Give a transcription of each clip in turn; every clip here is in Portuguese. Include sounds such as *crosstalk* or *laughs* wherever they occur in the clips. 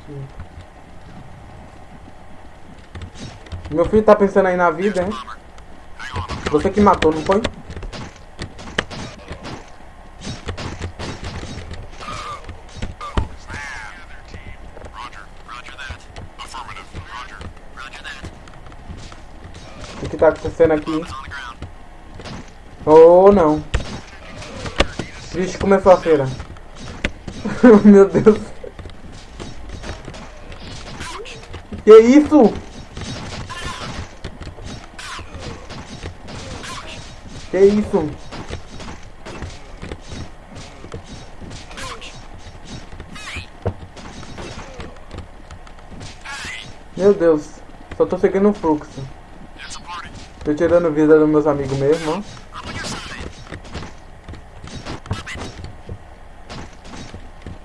aqui. Meu filho tá pensando aí na vida, hein? Você que matou, não foi? O que tá acontecendo aqui? Oh, não. Vixe, começou a feira. *laughs* Meu Deus. Que isso? Que isso? Meu Deus, só tô seguindo o fluxo. Tô tirando vida dos meus amigos mesmo, ó.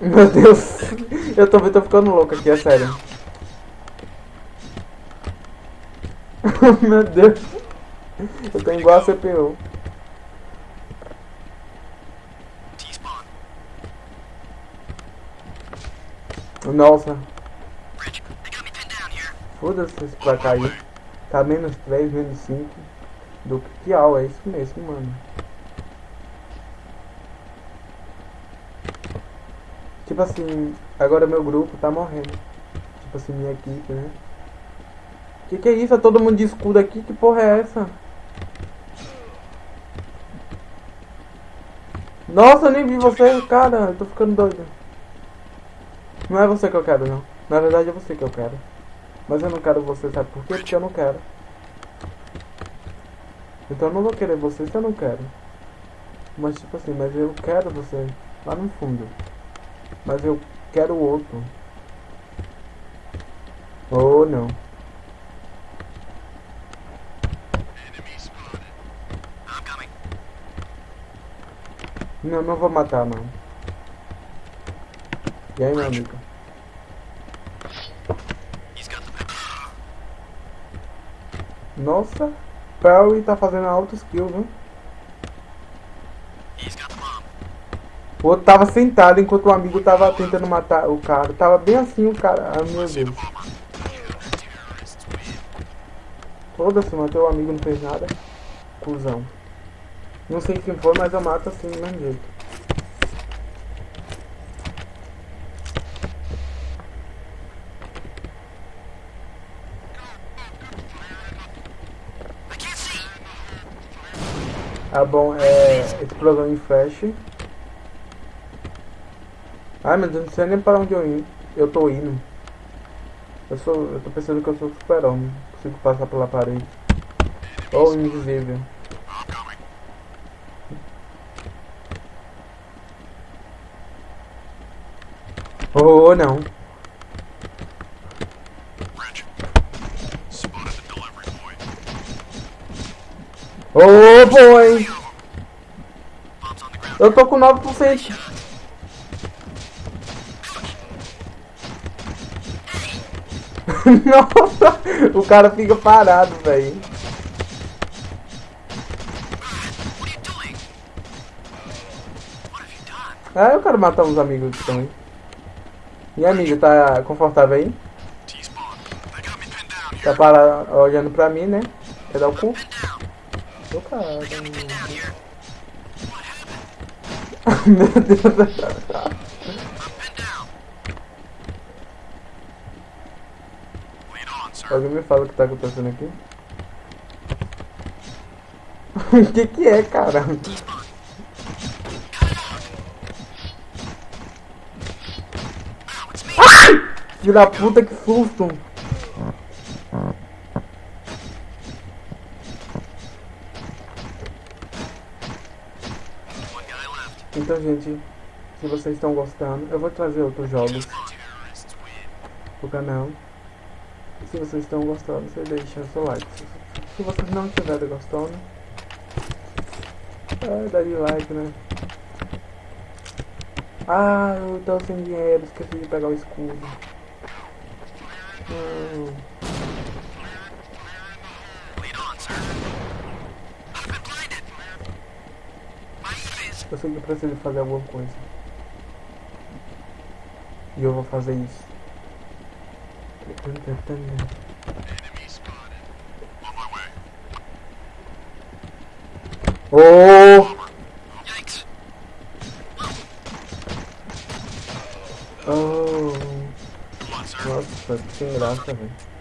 Meu Deus, *laughs* eu tô, tô ficando louco aqui, é sério. *laughs* Meu Deus, eu tô igual a CPU. Nossa. Foda-se pra cair. Tá menos 3, menos 5. Do que ao, é isso mesmo, mano. Tipo assim, agora meu grupo tá morrendo. Tipo assim, minha equipe, né? Que que é isso? É todo mundo de escudo aqui? Que porra é essa? Nossa, eu nem vi você, cara. Eu tô ficando doido. Não é você que eu quero, não. Na verdade é você que eu quero. Mas eu não quero você, sabe por quê? Porque eu não quero. Então eu não vou querer você se eu não quero. Mas tipo assim, mas eu quero você lá no fundo. Mas eu quero outro. Ou oh, não. Não, não vou matar não. E aí, meu amigo? Nossa, Perry tá fazendo alto skill, viu? O outro tava sentado enquanto o amigo tava tentando matar o cara. Tava bem assim o cara. Ah, meu Deus. Foda-se, matei o amigo, não fez nada. Cusão. Não sei quem foi, mas eu mato assim, do mesmo jeito. Ah, bom, é... Explosão em flash. Ai, meu Deus, não sei nem para onde eu, eu tô indo. Eu sou... Eu tô pensando que eu sou super-homem. Consigo passar pela parede. Ou invisível. Oh, não. Oh, boy. Eu tô com 9%. *laughs* Nossa, o cara fica parado, velho. Ah, eu quero matar uns amigos também. E amigo, tá confortável aí? Tá parado, olhando pra mim, né? Quer dar o cu? Tô cara. Meu Deus. Alguém me fala o que tá acontecendo aqui? *laughs* O que que é, cara? *laughs* Filho da puta, que susto! Então, gente, se vocês estão gostando, eu vou trazer outros jogos pro canal. Se vocês estão gostando, você deixa seu like. Se vocês não estiverem gostando, é, daria like, né? Ah, eu tô sem dinheiro, esqueci de pegar o escudo. Eu eu preciso fazer alguma coisa. E eu vou fazer isso. Oh! Oh! Nossa, que sem graça, velho.